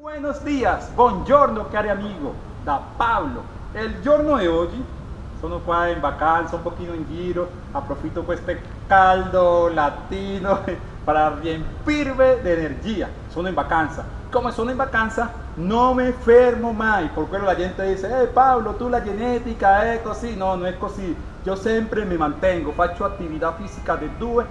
Buenos dias, buongiorno cari amigo, da Pablo. El giorno di oggi sono qua in vacanza, un pochino in giro, approfitto questo caldo latino para riempirme de energía. Sono in vacanza. Come sono in vacanza non mi fermo mai, por la gente dice, eh Pablo, tu la genetica è così, no, non è così. Io sempre mi mantengo, faccio attività fisica di due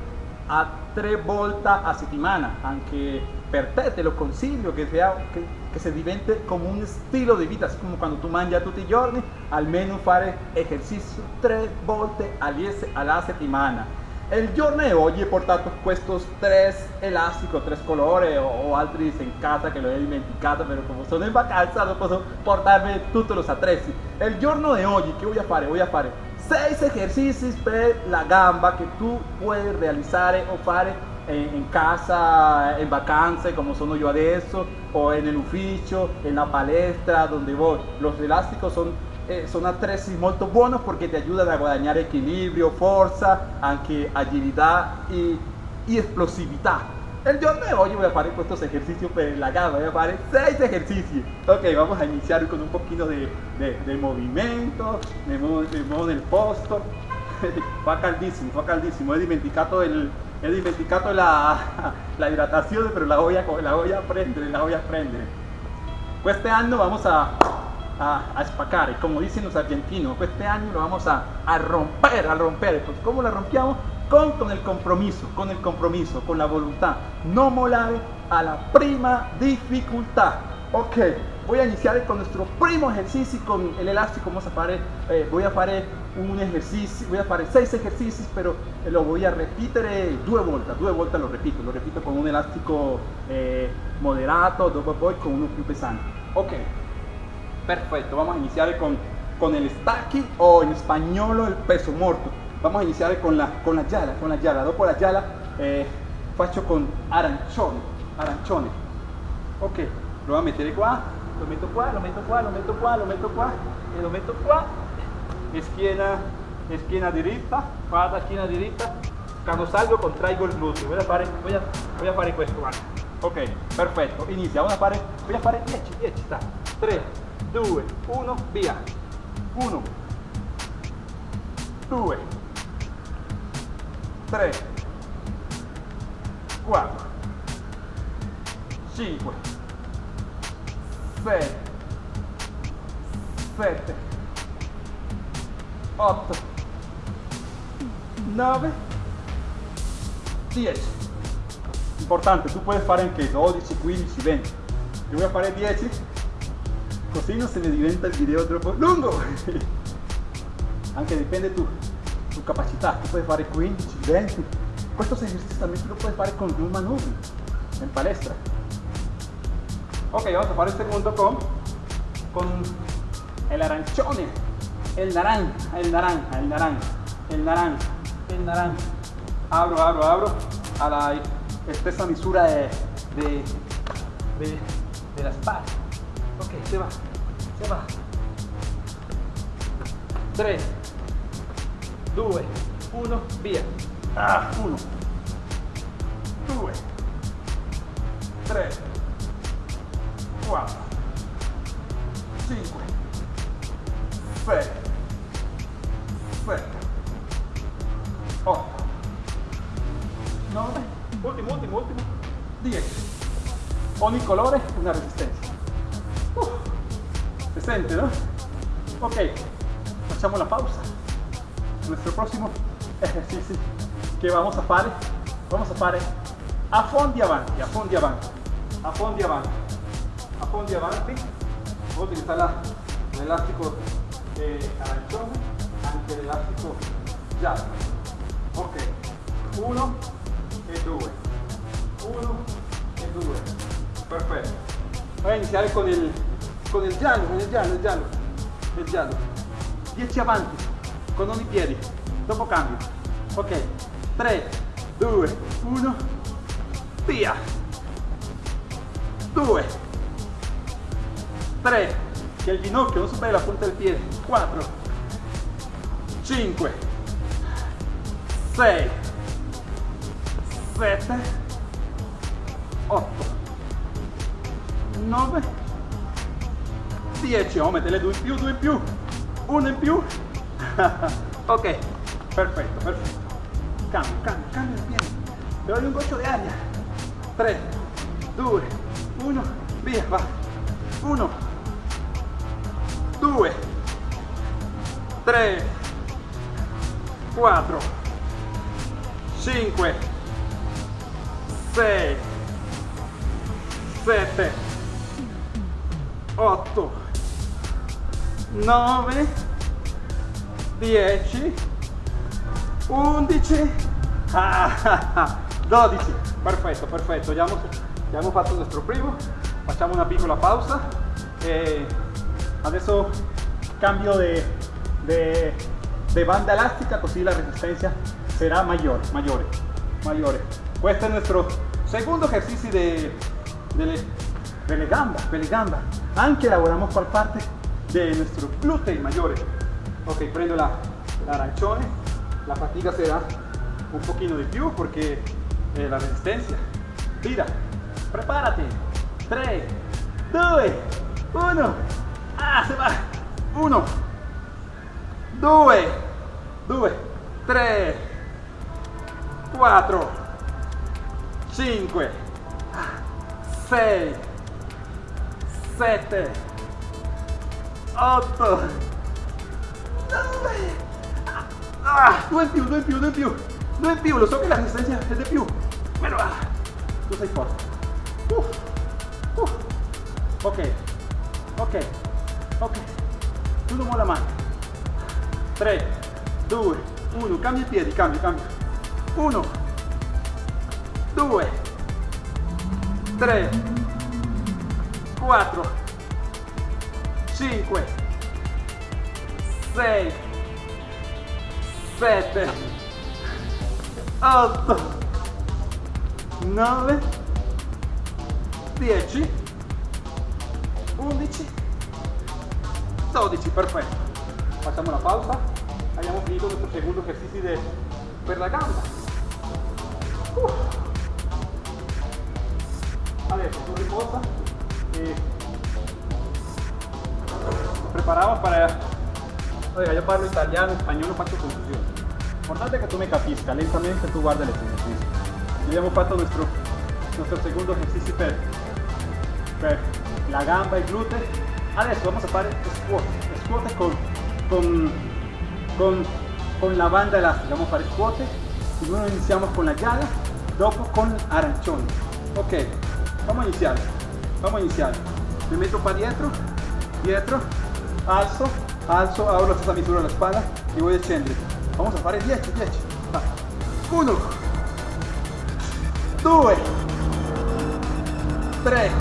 a tre volte a settimana, anche per te te lo consiglio che, sea, che, che se divente come un stile di vita, como quando tu mangi tutti i giorni, almeno fare esercizio tre volte alla settimana. Il giorno di oggi ho portato questi tre elastici, tre colori o, o, altri in casa che l'ho dimenticato, però come sono in vacanza non posso portarmi tutti gli attrezzi. Il giorno di oggi che voglio fare? Voglio fare 6 esercizi per la gamba che tu puoi realizzare o fare in casa, in vacanze come sono io adesso, o nell'ufficio, nella palestra, donde voy. Los elásticos son eh, son attrezzi molto buenos porque te ayudan a guadagnare equilibrio, fuerza, anche agilità y, y explosività. El giorno de hoy voy a hacer estos ejercicios per la gamba, voy a hacer 6 ejercicios. Ok, vamos a iniciar con un poquito de, de, de movimiento, me muevo, me muevo nel posto. fa caldissimo, fa caldissimo, he dimenticato, el, he dimenticato la, la hidratazione, pero la voy, a, la voy a prendere, la voy a prendere. Este año vamos a a, a spaccare, como dicen los argentinos, este año lo vamos a, a romper, a romper. Pues, ¿Cómo la rompíamos? Con, con el compromiso, con el compromiso, con la voluntad. No molar a la prima dificultad. Ok, voy a iniciar con nuestro primo ejercicio con el elástico. Vamos a fare, eh, voy a hacer un ejercicio, voy a hacer seis ejercicios, pero lo voy a repetir due volte, due volte lo repito, lo repito con un elástico eh, moderato, dopo poi con uno più pesante. Ok, Perfecto, vamos a iniciar con, con el stacchi o en español el peso muerto. Vamos a iniciar con la, con la yala, con la yala. Dopo la yala eh, faccio con arancione, arancione. Ok, lo voy a meter qua, lo meto qua, lo meto qua, lo meto qua, lo meto qua y lo meto qua. Esquina, esquina diritta, guarda, esquina diritta. Cuando salgo contraigo el glúteo. Voy a fare, voy a, voy a fare questo, guarda. Ok, perfetto. Inizia, voy a fare, a fare 10, 10, sta. 3, 2, 1, via. 1, 2, 3, 4, 5, 6, 7, 8, 9, 10. Importante, tu puoi fare anche 12, 15, 20. Io voy fare 10 così non se ne diventa il video troppo lungo anche dipende tu capacità tu puoi fare 15 20 questo esercizio también lo puoi fare con un manubrio in palestra ok vamos a fare il secondo con con el arancione el naranja el naranja el naranja el naranja el naranja. Abro abro abro a la stessa misura de, de, de, de la espalda ok se va se va. 3 2 1 via. Ah, 1 2 3 4 5 6 7 8 9 ultimo ultimo ultimo 10 ogni colore una resistenza uh, se sente no? ok. Facciamo la pausa nuestro próximo ejercicio que vamos a fare vamos a fare a fondi avanti a fondi avanti a fondi avanti a fondi avanti. Voy a utilizar l'elastico eh, arancione anche l'elastico giallo ok. 1 e 2 1 e 2 perfetto voy a iniciare con il con il giallo con il giallo il giallo il giallo 10 avanti con ogni piede dopo cambio ok. 3 2 1 via. 2 3 che il ginocchio non superi la punta del piede. 4 5 6 7 8 9, 10, oh mettere due in più, due in più, uno in più, ok, perfetto, perfetto, cambio, cambio, cambio piede, ti voglio un goccio di aria, 3, 2, 1, via, va, 1, 2, 3, 4, 5, 6, 7, 8, 9, 10, 11, ah, 12. Perfetto, perfetto. Ya hemos fatto nuestro primo. Facciamo una piccola pausa. E adesso cambio de, banda elástica, così la resistencia será mayor, mayor, mayor. Este es nuestro segundo ejercicio de, de, de gamba, de gamba. Anche lavoramos por parte de nuestro glúteo mayores. Ok, prendo la, la arancione, la fatiga será un poquito de più porque eh, la resistencia. Tira, prepárate. 3, 2, 1. Ah, se va. 1, 2, 2, 3, 4, 5, 6, 7, 8, 9, ah, due in più, due in più, due in più, due in più, lo so che la resistenza è di più, però ah, tu sei forte. Uh, uh. Ok, ok, ok, chiudo la mano. 3, 2, 1, cambia i piedi, cambia, cambia. 1, 2, 3, 4, 5, 6, 7, 8, 9, 10, 11, 12, perfetto. Facciamo una pausa. Abbiamo finito nuestro segundo ejercicio de, per la gamba. Uh. Adesso tu riposa e preparamos para... Oiga, yo parlo italiano, español, no faccio confusione. Importante que tú me capisca, lentamente tú guarda el ejercicio. Abbiamo fatto nuestro, nuestro segundo ejercicio per, per la gamba e glúteo. Adesso vamos a fare squat, squat con, con, con, con la banda elástica, vamos a fare squat. Primero iniciamos con la llana, dopo con arancione. Ok, vamos a iniciar, vamos a iniciar. Me meto para dietro, dietro, alzo, alzo, hago la stessa misura alla spalla e voy scendere. Vamos a fare 10, 10. 1, 2, 3,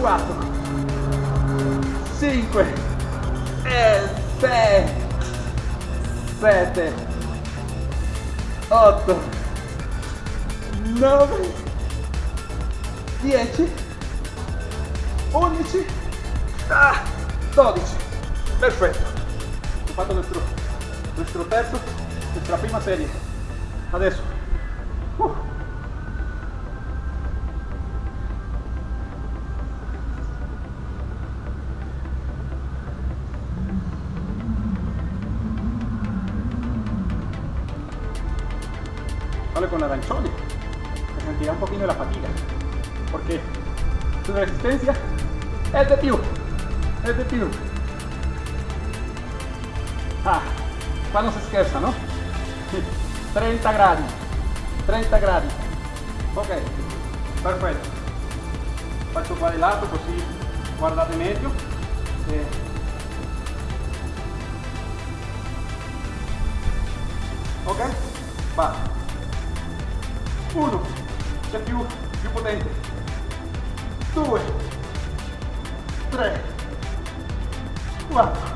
4, 5, 6, 7, 8, 9, 10, 11, ah, 12. Perfetto. Ho fatto nuestro, nuestro terzo, nuestra prima serie. Adesso. Vale con arancioni, se sentirá un poquito la fatiga, porque su resistencia es de più, es de più. Ah, qua non si scherza, no? 30 gradi, 30 gradi. Ok, perfetto. Faccio qua di lato così guardate meglio. E... Ok? Va. Uno, più, più potente. Due, tre, quattro,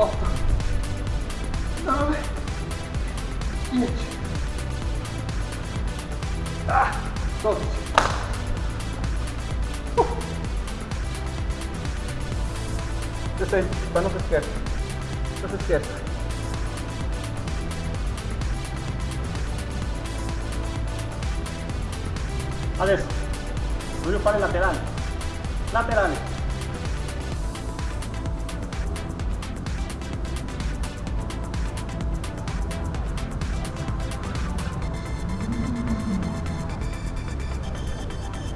8, 9, 10, 12. Detente, para no se esquerda. No se esquerda. Adesso, voglio fare laterale. Laterale.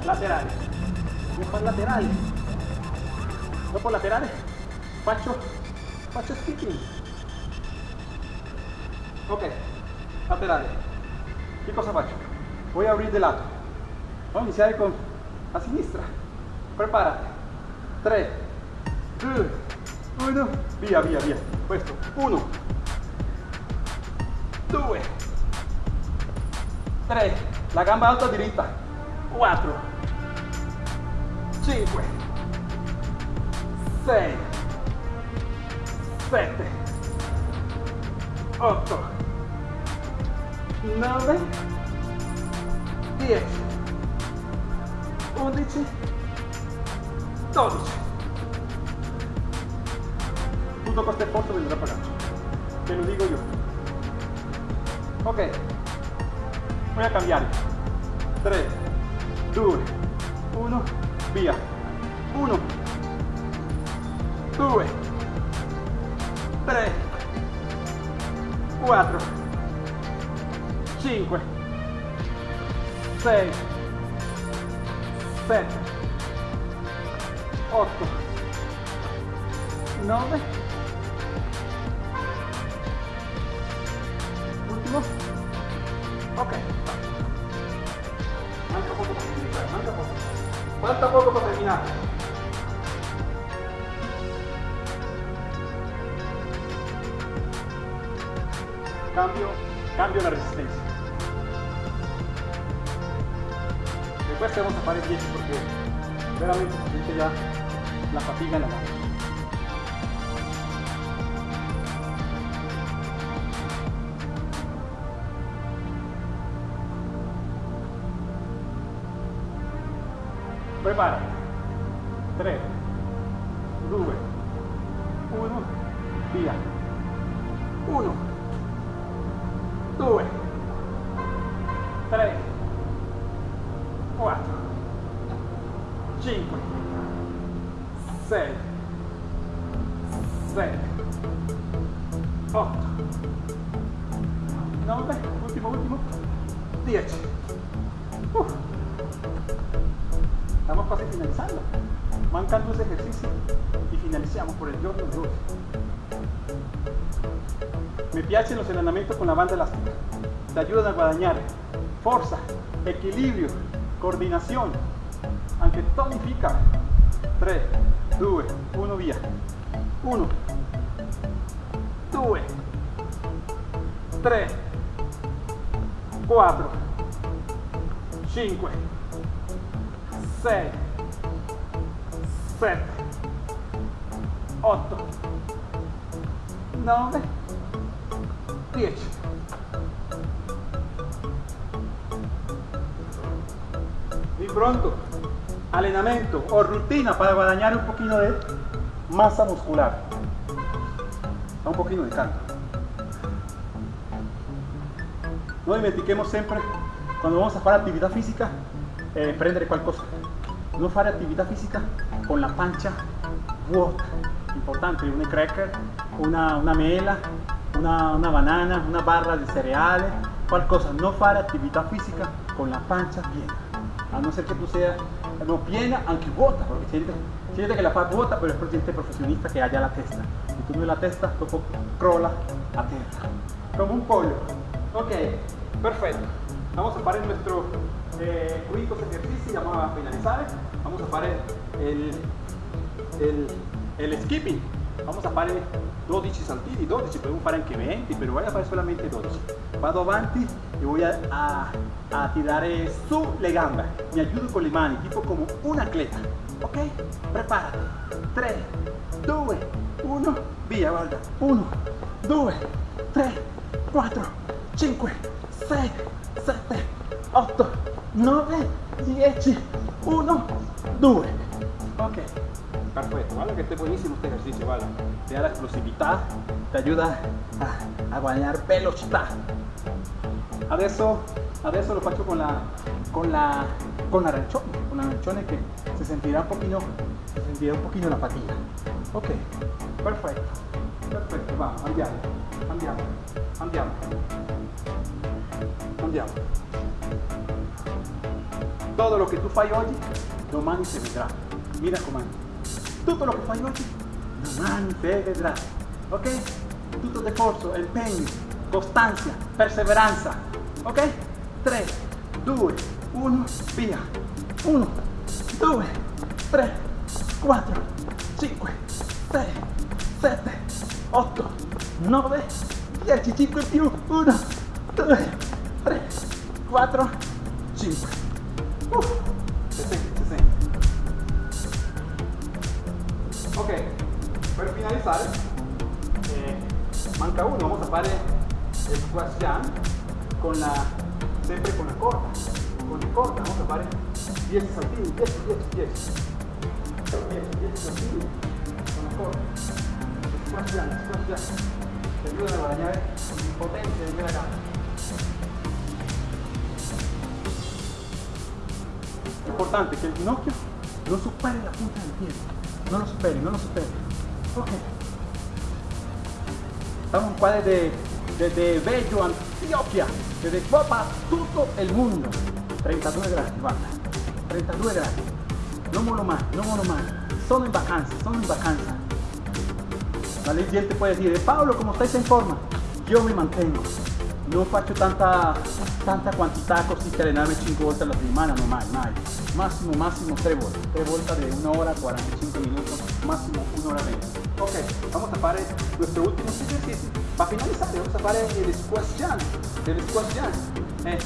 Laterali. Laterali. Voglio fare laterali. Dopo laterale faccio, faccio skipping. Ok, laterale. Che cosa faccio? Voy a abrir de lato. Vamos a iniciar con a sinistra. Prepárate. 3, 2, 1. Via, via, via. Questo. 1, 2, 3. La gamba alta diritta. 4, 5, 6, 7, 8, 9, 10, 11, 12. Tutto questo esfuerzo vendrá pagato. Te lo digo yo. Ok. Voy a cambiar. 3, 2, 1, via. 1, 2, 3, 4, 5, 6, 7, 8, 9, último, ok, falta poco para terminar. Cambio, cambio la resistencia. Después te vamos a parar 10 porque veramente se siente ya la fatiga en la mano. Prepara. 3, 2, 1, via. 1, 2, 3, 4, 5, 6, 7, 8, 9, último, último, 10. Uf. Estamos casi finalizando. Mancan dos ejercicios y finalizamos por el giorno de hoy. Mi piacciono los entrenamientos con la banda elástica. Te ayudan a guadagnare forza, equilibrio, coordinación, anche tonifica. 3, 2, 1, via. 1, 2, 3, 4, 5, 6, 7, 8, 9, 10. Y pronto, allenamento o rutina para guadagnare un poquito de masa muscular. Un poquito de calma. No dimentiquemos sempre, quando vamos a fare attività fisica, eh, prendere qualcosa. Non fare attività fisica con la pancia vuota. Importante, un cracker, una, una mela, una, una banana, una barra di cereale, qualcosa. No fare attività fisica con la pancia piena. A no ser que tú seas no piena, aunque vuota, porque siente, siente que la fa vuota, pero es por gente profesionista que haya la testa. Si tú no la testa, dopo crolla a tierra. Como un pollo. Ok, perfecto. Vamos a fare nuestro eh, ejercicio, vamos a finalizar. Vamos a fare el, el, el skipping. Vamos a fare 12 saltini, 12, podemos fare anche 20, pero voy a fare solamente 12. Vado avanti y voy a, a, a tirare su le gambe. Mi ayudo con le mani, tipo como un atleta. Ok? Prepárate. 3, 2, 1, via, guarda. 1, 2, 3, 4, 5, 6, 7, 8, 9, 10, 1, 2. Ok, perfecto, vale que esté buenísimo este ejercicio, vale. Te da la explosividad, te ayuda a, a guadagnare velocità. Adesso, adesso lo faccio con la, con la con arancione, con arancione che si sentirà un pochino, si sentirà un pochino la fatica. Ok, perfetto, perfetto, va, andiamo, andiamo, andiamo, andiamo. Todo lo que tú fai oggi, domani se vedrà. Mira comando. Tutto lo che fai oggi, domani se vedrà. Ok? Tutto de sforzo, impegno, costanza, perseveranza. Ok? 3, 2, 1, via. 1, 2, 3, 4, 5, 6, 7, 8, 9, 10, 5 più, 1, 2, 3, 4, 5. Ok, per finalizzare, eh, manca uno, vamos a fare il squash jump con la, sempre con la corda, con la corda, vamos a fare 10 saltini, 10, 10, 10. 10, 10 saltini con la corda. Il squash il squash jump, ti aiuta a guadagnare potenza nella gamba. È importante che il ginocchio non superi la punta del piede, non lo superi, non lo superi. Ok. Estamos en cuadro de, de, de Bello, Antioquia, desde Copa, tutto el mundo. 32 gradi, guarda. 32 gradi. Non volo más, non volo más. Sono in vacanza, sono in vacanza. La gente puede decir, Pablo, como estáis en forma, yo me mantengo. No faccio tanta, tanta quantità così que allenarme 5 volte alla settimana, no mai, mai. Máximo, máximo 3 volte. 3 volte de 1 hora 45 minutos, máximo 1 hora 20. Ok, vamos a fare nuestro último ejercicio. Para finalizar, vamos a fare el squash jump. El squash jump. Eh,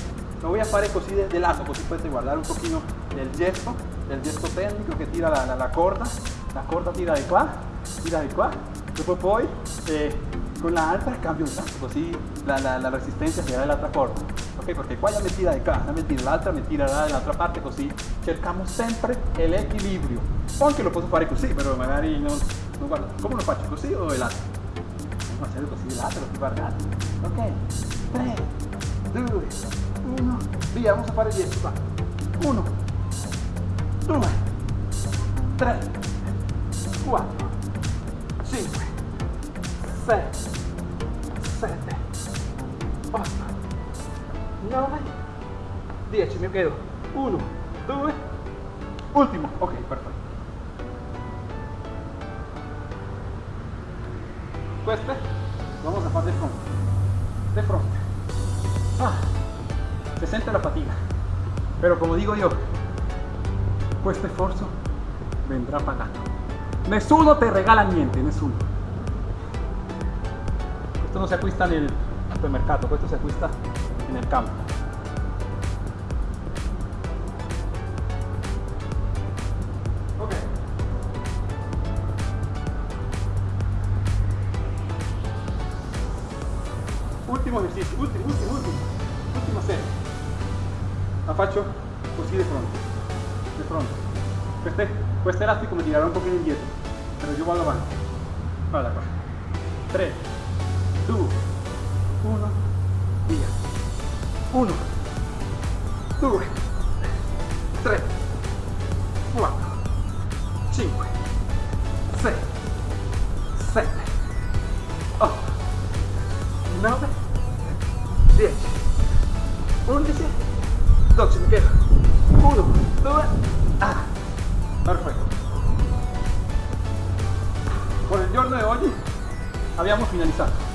lo voy a fare così de, de lato, così potete guardare un pochino el gesto, el gesto tecnico che tira la, la, la corda. La corda tira di qua, tira di qua. Dopo poi eh, con la alta cambio un lato, così la, la, la resistenza será dell'altra corda. Ok, perché qua la mi tira di qua, la mi tira l'altra, mi tirerà dall'altra parte, così cerchiamo sempre l'equilibrio. O anche lo posso fare così, però magari non, non guarda, come lo faccio così o è l'altro? Vamos a hacerlo così l'altro, così guardate. Ok, 3, 2, 1, via, vamos a fare 10 qua. 1, 2, 3, 4, 5, 6, 7, 8, 9, 10, mi quedo. 1, 2, ultimo. Ok, perfetto. Queste vamos a fare de. De fronte. Ah, se sente la fatiga. Pero como digo yo, questo esfuerzo vendrá pagato. Nessuno te regala niente, nessuno. Esto no se acquista en el supermercado, esto se acquista en el campo. Ok. Ultimo esercizio, ultimo, ultimo, ultimo, ultima serie. La faccio così di fronte, di fronte. Queste, questo elastico mi tirerà un pochino indietro, però io vado avanti. Guarda qua. 3, 2, 1, via. 1, 2, 3, 4, 5, 6, 7, 8, 9, 10, 11, 12, mi. 1, 2, ah, perfetto. Con il giorno di oggi abbiamo finalizzato.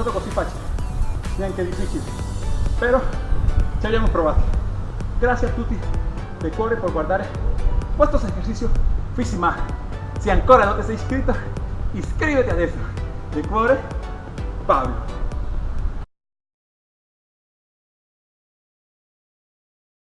Non stato così facile, neanche difficile, però ci abbiamo provato. Grazie a tutti de cuore por guardare estos ejercicios Fisima. Si ancora no te sei iscritto, iscríbete adesso. De cuore, Pablo.